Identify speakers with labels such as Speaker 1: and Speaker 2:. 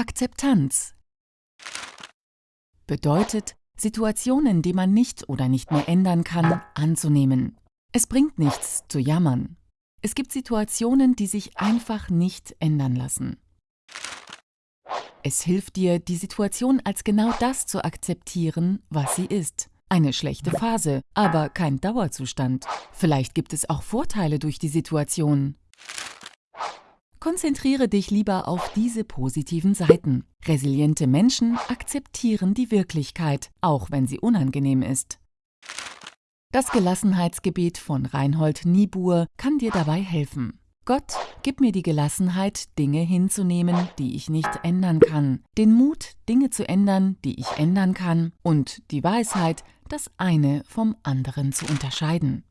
Speaker 1: Akzeptanz bedeutet, Situationen, die man nicht oder nicht mehr ändern kann, anzunehmen. Es bringt nichts zu jammern. Es gibt Situationen, die sich einfach nicht ändern lassen. Es hilft dir, die Situation als genau das zu akzeptieren, was sie ist. Eine schlechte Phase, aber kein Dauerzustand. Vielleicht gibt es auch Vorteile durch die Situation. Konzentriere dich lieber auf diese positiven Seiten. Resiliente Menschen akzeptieren die Wirklichkeit, auch wenn sie unangenehm ist. Das Gelassenheitsgebet von Reinhold Niebuhr kann dir dabei helfen. Gott, gib mir die Gelassenheit, Dinge hinzunehmen, die ich nicht ändern kann, den Mut, Dinge zu ändern, die ich ändern kann, und die Weisheit, das eine vom anderen zu unterscheiden.